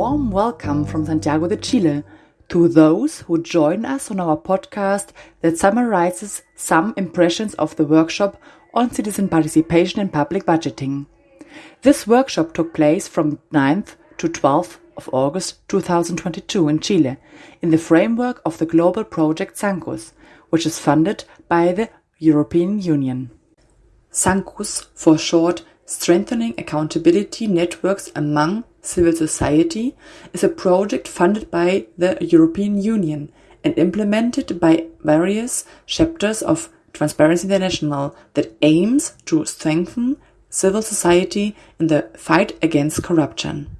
warm welcome from Santiago de Chile to those who join us on our podcast that summarizes some impressions of the workshop on citizen participation in public budgeting. This workshop took place from 9th to 12th of August 2022 in Chile in the framework of the global project SANCUS, which is funded by the European Union. SANCUS, for short, Strengthening Accountability Networks Among Civil Society, is a project funded by the European Union and implemented by various chapters of Transparency International that aims to strengthen civil society in the fight against corruption.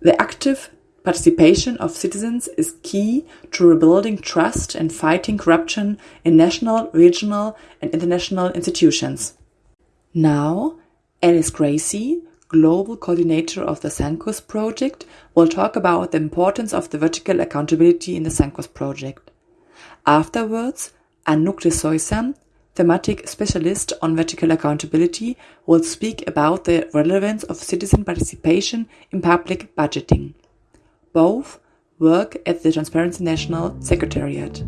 The active participation of citizens is key to rebuilding trust and fighting corruption in national, regional, and international institutions. Now, Alice Gracie, Global Coordinator of the SANCUS project, will talk about the importance of the vertical accountability in the SANCUS project. Afterwards, Anouk de Soysa, thematic specialist on vertical accountability, will speak about the relevance of citizen participation in public budgeting. Both work at the Transparency National Secretariat.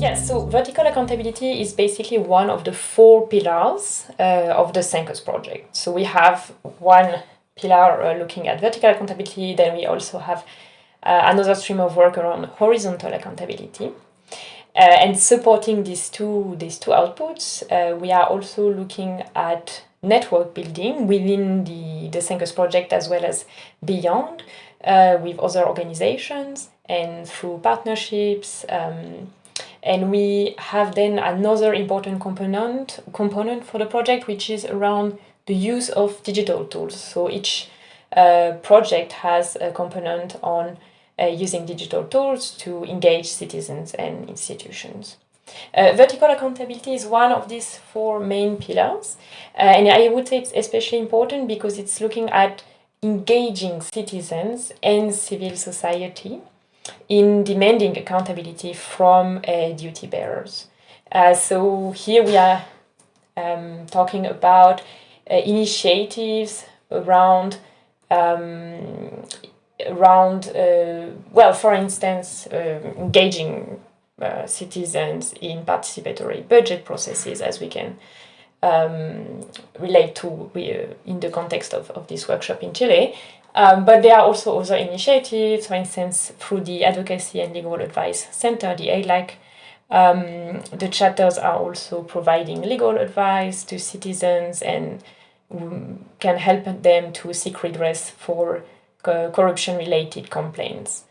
Yes, so vertical accountability is basically one of the four pillars uh, of the SANCUS project. So we have one pillar uh, looking at vertical accountability, then we also have uh, another stream of work around horizontal accountability. Uh, and supporting these two, these two outputs, uh, we are also looking at network building within the, the SANCUS project as well as beyond uh, with other organizations and through partnerships. Um, and we have then another important component component for the project, which is around the use of digital tools. So each uh, project has a component on uh, using digital tools to engage citizens and institutions. Uh, vertical accountability is one of these four main pillars, uh, and I would say it's especially important because it's looking at engaging citizens and civil society in demanding accountability from uh, duty bearers. Uh, so here we are um, talking about uh, initiatives around um, around uh, well, for instance, uh, engaging uh, citizens in participatory budget processes, as we can um, relate to in the context of, of this workshop in Chile. Um, but there are also other initiatives, for instance, through the Advocacy and Legal Advice Center, the ALAC. Um, the chapters are also providing legal advice to citizens and um, can help them to seek redress for co- corruption related complaints.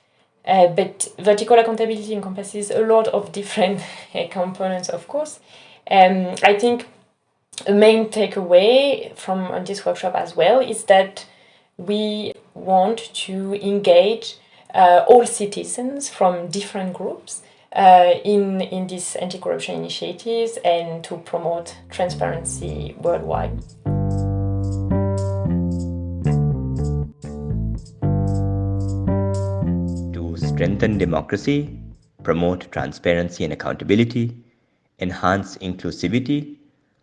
Uh, but vertical accountability encompasses a lot of different components, of course. Um, I think a main takeaway from this workshop as well is that we want to engage uh, all citizens from different groups uh, in, in these anti corruption initiatives and to promote transparency worldwide. To strengthen democracy, promote transparency and accountability, enhance inclusivity,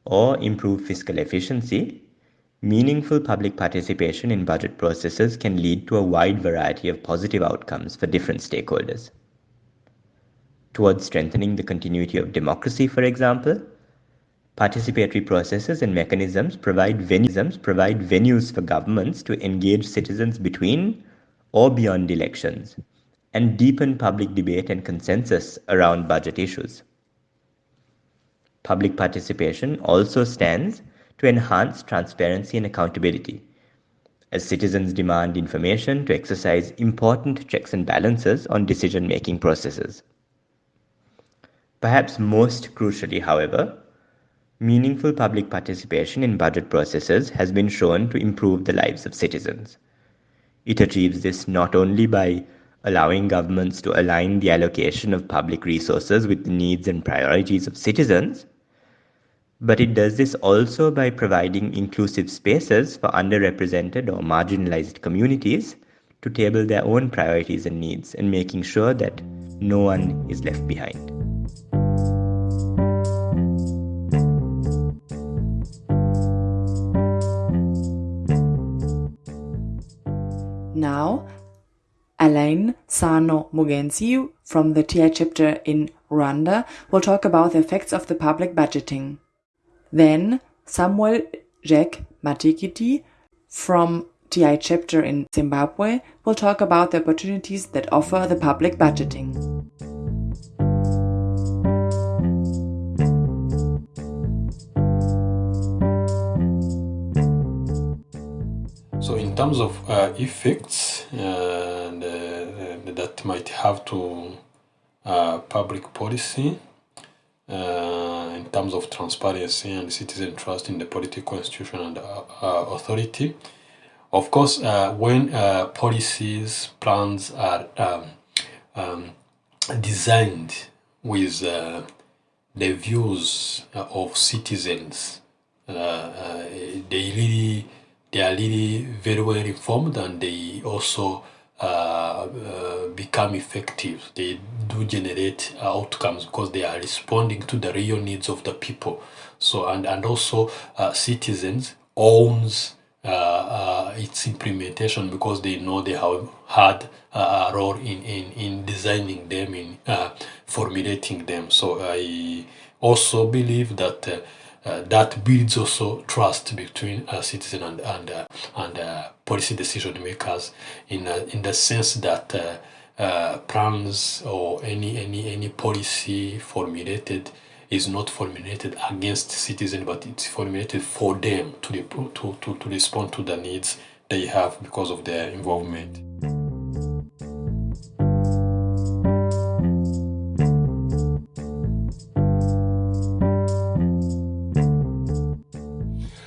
or improve fiscal efficiency, Meaningful public participation in budget processes can lead to a wide variety of positive outcomes for different stakeholders. Towards strengthening the continuity of democracy, for example, participatory processes and mechanisms provide venues, provide venues for governments to engage citizens between or beyond elections and deepen public debate and consensus around budget issues. Public participation also stands to enhance transparency and accountability. As citizens demand information to exercise important checks and balances on decision making processes. Perhaps most crucially, however, meaningful public participation in budget processes has been shown to improve the lives of citizens. It achieves this not only by allowing governments to align the allocation of public resources with the needs and priorities of citizens, but it does this also by providing inclusive spaces for underrepresented or marginalized communities to table their own priorities and needs and making sure that no one is left behind. Now, Alain Sano Mugensiu from the TI chapter in Rwanda will talk about the effects of the public budgeting. Then Samuel Jack Matikiti from TI chapter in Zimbabwe will talk about the opportunities that offer the public budgeting. So, in terms of uh, effects uh, that might have to uh, public policy, uh, in terms of transparency and citizen trust in the political institution and uh, uh, authority, of course, uh, when policies, plans are um, um, designed with the views of citizens, they really they are really very well informed and they also uh, become effective. They do generate outcomes because they are responding to the real needs of the people. So and and also uh, citizens owns uh, uh, its implementation because they know they have had a role in, in, in designing them, in uh, formulating them. So I also believe that uh, that builds also trust between a citizen and and uh, and uh, policy decision makers in uh, in the sense that uh, uh, plans or any any any policy formulated is not formulated against citizens but it's formulated for them to, to, to, to respond to the needs they have because of their involvement.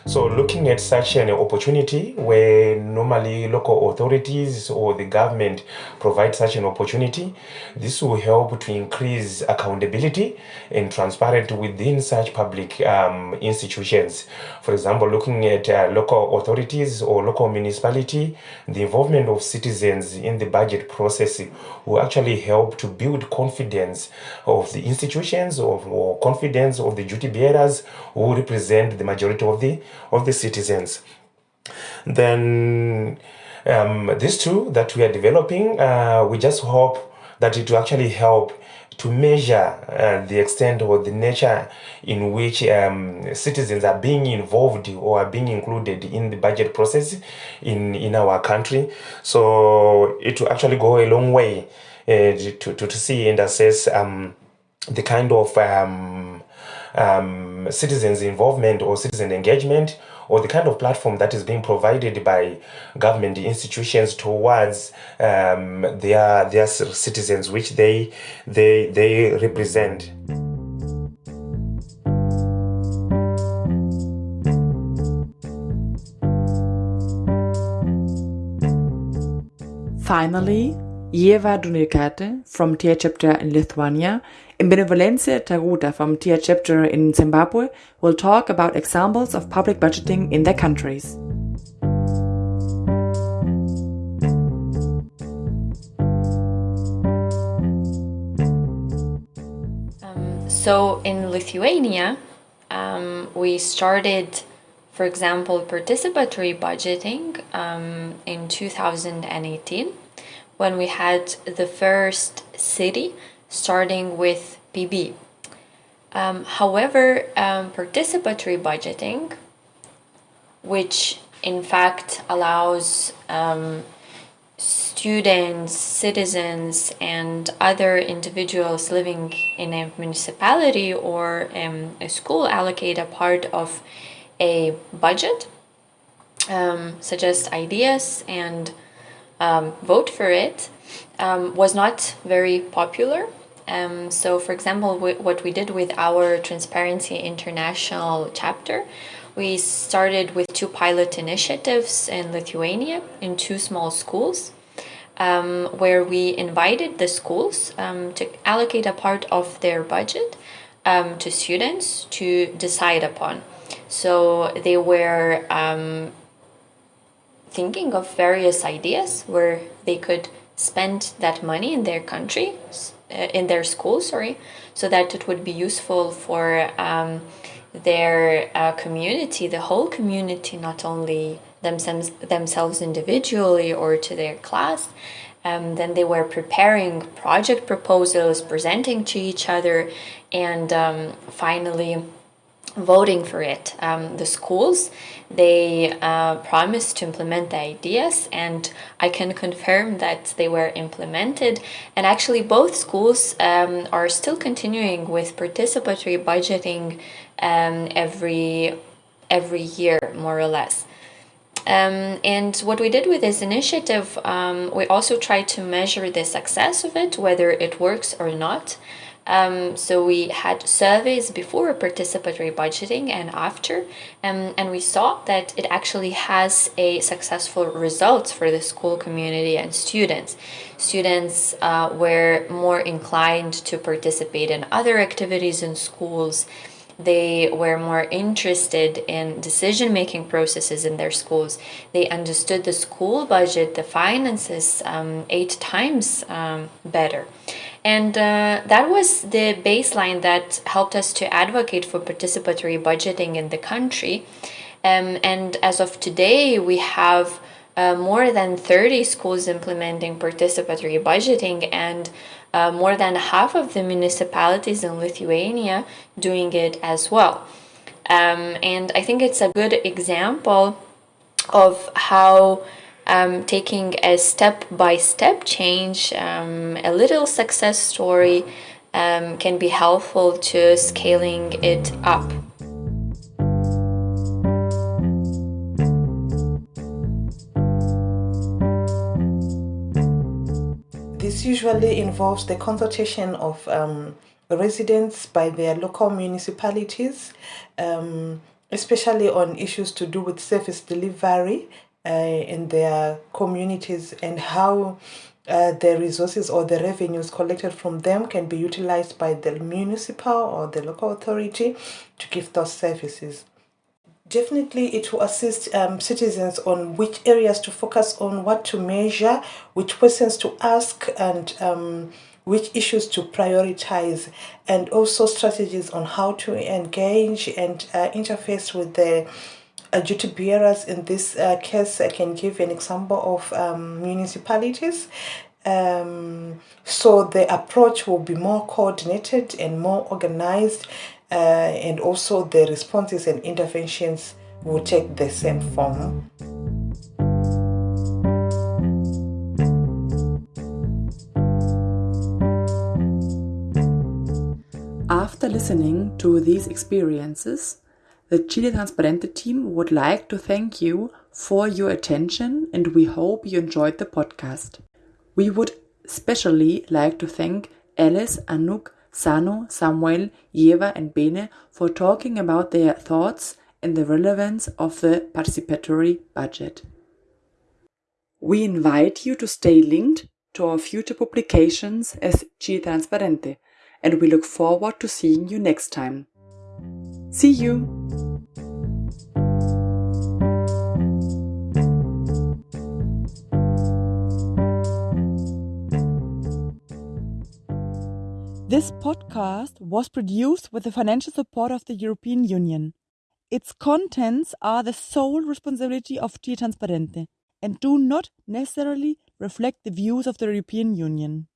So looking at such an opportunity where normally local authorities or the government provide such an opportunity, this will help to increase accountability and transparency within such public um, institutions. For example, looking at uh, local authorities or local municipality, the involvement of citizens in the budget process will actually help to build confidence of the institutions or, or confidence of the duty bearers who represent the majority of the of the citizens. Then um, these two that we are developing, uh, we just hope that it will actually help to measure uh, the extent or the nature in which um, citizens are being involved or are being included in the budget process in, in our country. So it will actually go a long way uh, to, to, to see and assess um, the kind of um, um, citizens' involvement or citizen engagement or the kind of platform that is being provided by government institutions towards um, their their citizens, which they they they represent. Finally, Yeva Dunilkate from TI chapter in Lithuania and Benevolence Taruta from TI chapter in Zimbabwe will talk about examples of public budgeting in their countries. Um, so in Lithuania, um, we started, for example, participatory budgeting um, in 2018 when we had the first city starting with PB. Um, however, um, participatory budgeting, which in fact allows um, students, citizens, and other individuals living in a municipality or um, a school allocate a part of a budget, um, suggest ideas, and um, vote for it um, was not very popular. Um, so, for example, what we did with our Transparency International chapter, we started with two pilot initiatives in Lithuania in two small schools. Um, where we invited the schools um, to allocate a part of their budget um, to students to decide upon. So they were um, thinking of various ideas where they could spend that money in their country, uh, in their school, sorry, so that it would be useful for um, their uh, community, the whole community, not only themselves, themselves individually or to their class. Um, then they were preparing project proposals, presenting to each other, and um, finally voting for it. Um, the schools they uh, promised to implement the ideas, and I can confirm that they were implemented. And actually, both schools um, are still continuing with participatory budgeting um, every every year, more or less. Um, and what we did with this initiative, um, we also tried to measure the success of it, whether it works or not. Um, so we had surveys before participatory budgeting and after, um, and we saw that it actually has a successful results for the school community and students. Students uh, were more inclined to participate in other activities in schools they were more interested in decision making processes in their schools. They understood the school budget, the finances, um, eight times um, better. And uh, that was the baseline that helped us to advocate for participatory budgeting in the country. Um, and as of today, we have uh, more than 30 schools implementing participatory budgeting and uh, more than half of the municipalities in Lithuania doing it as well. Um, and I think it's a good example of how um, taking a step by step change, um, a little success story, um, can be helpful to scaling it up. This usually involves the consultation of um, residents by their local municipalities, um, especially on issues to do with service delivery uh, in their communities and how uh, the resources or the revenues collected from them can be utilized by the municipal or the local authority to give those services. Definitely, it will assist um, citizens on which areas to focus on, what to measure, which questions to ask, and um, which issues to prioritize, and also strategies on how to engage and uh, interface with the uh, duty bearers. In this uh, case, I can give an example of um, municipalities. Um, so the approach will be more coordinated and more organized uh, and also the responses and interventions will take the same form. After listening to these experiences, the Chile Transparente team would like to thank you for your attention and we hope you enjoyed the podcast. We would especially like to thank Alice, Anouk, Sano, Samuel, Yeva, and Bene for talking about their thoughts and the relevance of the participatory budget. We invite you to stay linked to our future publications as Chile Transparente, and we look forward to seeing you next time. See you! This podcast was produced with the financial support of the European Union. Its contents are the sole responsibility of Chile Transparente and do not necessarily reflect the views of the European Union.